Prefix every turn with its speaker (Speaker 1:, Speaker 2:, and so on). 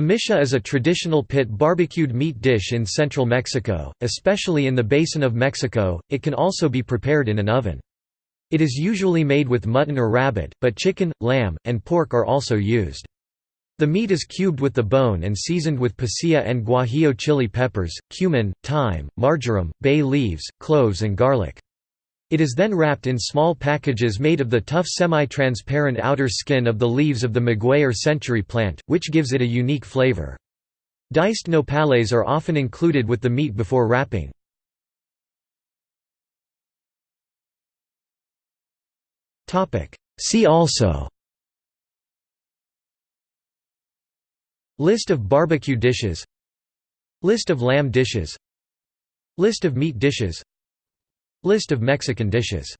Speaker 1: Mixiote is a traditional pit barbecued meat dish in central Mexico, especially in the Basin of Mexico. It can also be prepared in an oven. It is usually made with mutton or rabbit, but chicken, lamb, and pork are also used. The meat is cubed with the bone and seasoned with pasilla and guajillo chili peppers, cumin, thyme, marjoram, bay leaves, cloves and garlic. It is then wrapped in small packages made of the tough semi-transparent outer skin of the leaves of the maguey or century plant, which gives it a unique flavor. Diced nopales are often included with the meat before wrapping. See also List of barbecue dishes List of lamb dishes List of meat dishes List of Mexican dishes